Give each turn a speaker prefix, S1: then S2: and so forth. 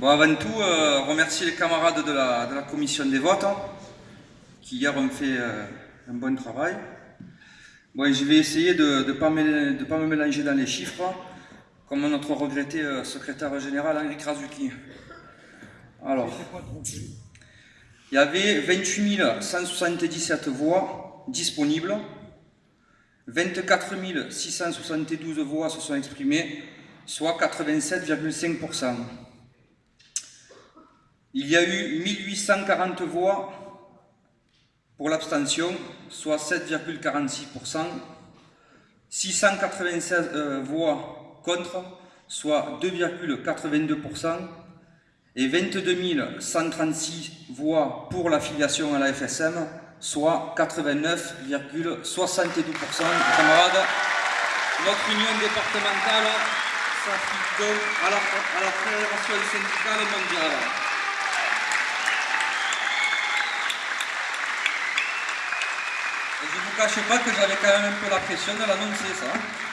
S1: Bon, avant tout, euh, remercier les camarades de la, commission des votes hein, qui hier ont fait euh, un bon travail. Bon, je vais essayer de ne pas, me, pas me mélanger dans les chiffres, comme notre regretté euh, secrétaire général Henri Krasuki. Alors, il y avait 28 177 voix disponibles, 24 672 voix se sont exprimées, soit 87,5%. Il y a eu 1840 voix pour l'abstention, soit 7,46%, 696 euh, voix contre, soit 2,82%, et 22 136 voix pour l'affiliation à la FSM, soit 89,72%. Camarades, notre union départementale s'applique donc à la, à la Fédération syndicale mondiale. Je ne vous cache pas que j'avais quand même un peu la pression de l'annoncer ça.